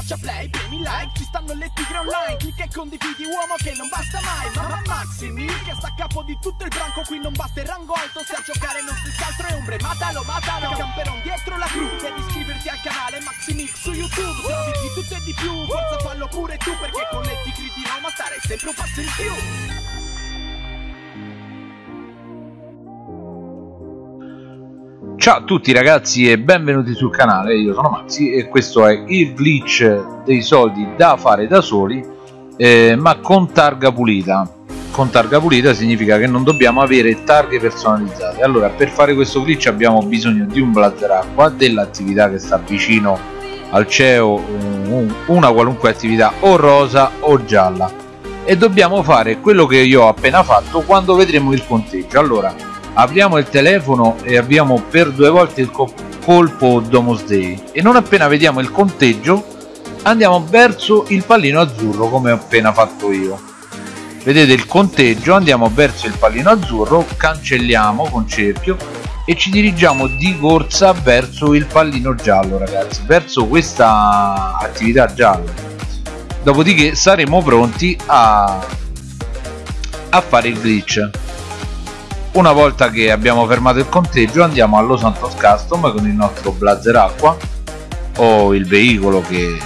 schiaccia play, premi like Ci stanno le tigre online Clicca e condividi uomo che non basta mai Mamma Maximi che sta a capo di tutto il branco Qui non basta il rango alto Se a giocare non si altro è ombre Matalo, matalo Camperon dietro la cru Devi iscriverti al canale Maximix su YouTube Se di tutto e di più Forza fallo pure tu Perché con le tigre di Roma stare sempre un passo in più Ciao a tutti ragazzi e benvenuti sul canale, io sono Maxi e questo è il glitch dei soldi da fare da soli eh, ma con targa pulita. Con targa pulita significa che non dobbiamo avere targhe personalizzate. Allora per fare questo glitch abbiamo bisogno di un blazer acqua dell'attività che sta vicino al CEO una qualunque attività o rosa o gialla. E dobbiamo fare quello che io ho appena fatto quando vedremo il conteggio allora apriamo il telefono e abbiamo per due volte il colpo Domus Day e non appena vediamo il conteggio andiamo verso il pallino azzurro come ho appena fatto io. Vedete il conteggio? Andiamo verso il pallino azzurro cancelliamo con cerchio e ci dirigiamo di corsa verso il pallino giallo ragazzi verso questa attività gialla. Dopodiché saremo pronti a, a fare il glitch una volta che abbiamo fermato il conteggio andiamo allo Santos Custom con il nostro blazer acqua o il veicolo che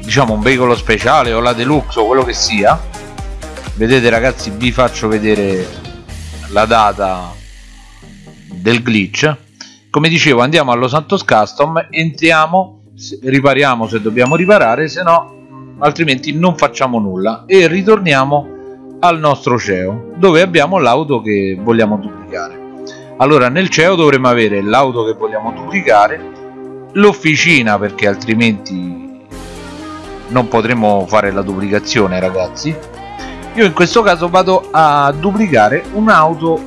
diciamo un veicolo speciale o la deluxe o quello che sia. Vedete ragazzi vi faccio vedere la data del glitch. Come dicevo andiamo allo Santos Custom entriamo ripariamo se dobbiamo riparare se no altrimenti non facciamo nulla e ritorniamo al nostro CEO dove abbiamo l'auto che vogliamo duplicare. Allora nel CEO dovremo avere l'auto che vogliamo duplicare l'officina perché altrimenti non potremo fare la duplicazione ragazzi. Io in questo caso vado a duplicare un'auto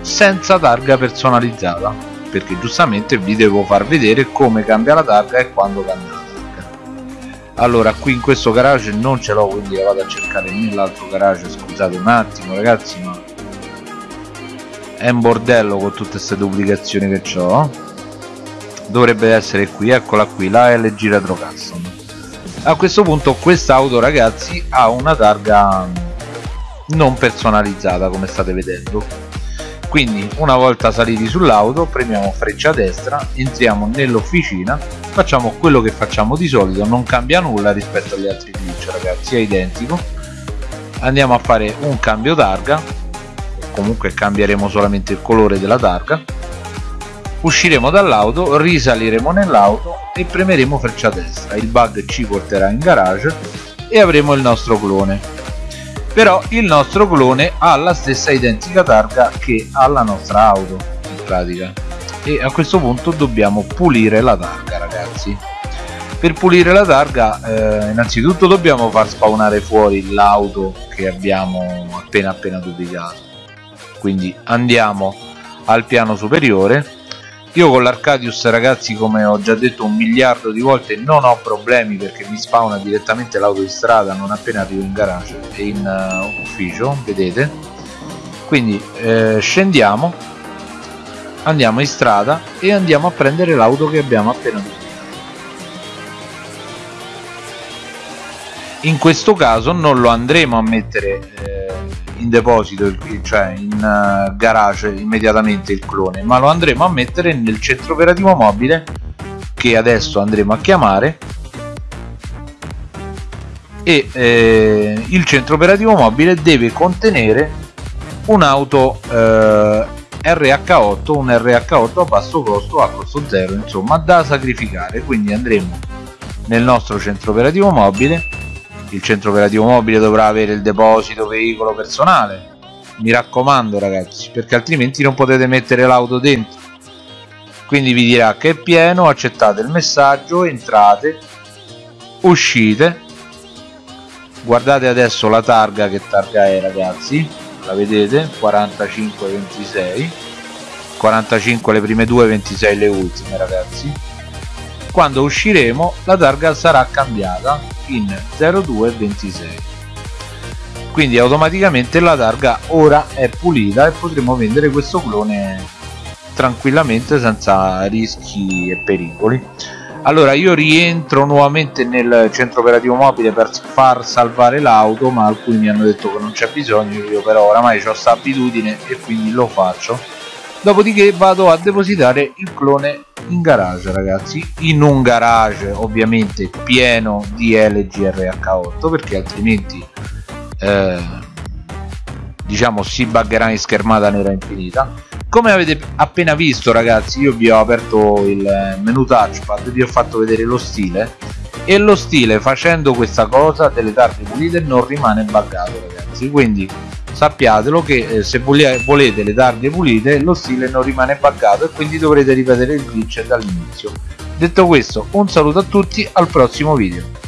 senza targa personalizzata perché giustamente vi devo far vedere come cambia la targa e quando cambia allora qui in questo garage non ce l'ho quindi la vado a cercare nell'altro garage. Scusate un attimo ragazzi ma è un bordello con tutte queste duplicazioni che ho dovrebbe essere qui eccola qui la LG Retro Custom. A questo punto quest'auto ragazzi ha una targa non personalizzata come state vedendo quindi una volta saliti sull'auto premiamo freccia destra entriamo nell'officina facciamo quello che facciamo di solito non cambia nulla rispetto agli altri glitch ragazzi è identico. Andiamo a fare un cambio targa comunque cambieremo solamente il colore della targa. Usciremo dall'auto risaliremo nell'auto e premeremo freccia destra. Il bug ci porterà in garage e avremo il nostro clone però il nostro clone ha la stessa identica targa che ha la nostra auto in pratica. E a questo punto dobbiamo pulire la targa ragazzi. Per pulire la targa eh, innanzitutto dobbiamo far spawnare fuori l'auto che abbiamo appena appena duplicato. Quindi andiamo al piano superiore io con l'Arcadius ragazzi come ho già detto un miliardo di volte non ho problemi perché mi spawna direttamente l'auto di strada non appena arrivo in garage e in uh, ufficio vedete? Quindi eh, scendiamo andiamo in strada e andiamo a prendere l'auto che abbiamo appena visto. In questo caso non lo andremo a mettere eh, in deposito, cioè in uh, garage immediatamente il clone, ma lo andremo a mettere nel centro operativo mobile che adesso andremo a chiamare. E eh, il centro operativo mobile deve contenere un'auto eh, RH8, un RH8 a basso costo, a costo zero, insomma da sacrificare, quindi andremo nel nostro centro operativo mobile il centro operativo mobile dovrà avere il deposito veicolo personale. Mi raccomando ragazzi perché altrimenti non potete mettere l'auto dentro. Quindi vi dirà che è pieno accettate il messaggio entrate uscite. Guardate adesso la targa che targa è ragazzi. La vedete? 45 26 45 le prime due 26 le ultime ragazzi quando usciremo la targa sarà cambiata in 0226 quindi automaticamente la targa ora è pulita e potremo vendere questo clone tranquillamente senza rischi e pericoli. Allora io rientro nuovamente nel centro operativo mobile per far salvare l'auto ma alcuni mi hanno detto che non c'è bisogno io però oramai ho questa abitudine e quindi lo faccio. Dopodiché vado a depositare il clone in garage ragazzi. In un garage ovviamente pieno di LGRH8 perché altrimenti eh, diciamo si buggerà in schermata nera infinita. Come avete appena visto ragazzi io vi ho aperto il menu touchpad vi ho fatto vedere lo stile. E lo stile facendo questa cosa delle targhe pulite non rimane buggato ragazzi. Quindi sappiatelo che eh, se volete le targhe pulite lo stile non rimane buggato e quindi dovrete ripetere il glitch dall'inizio. Detto questo un saluto a tutti al prossimo video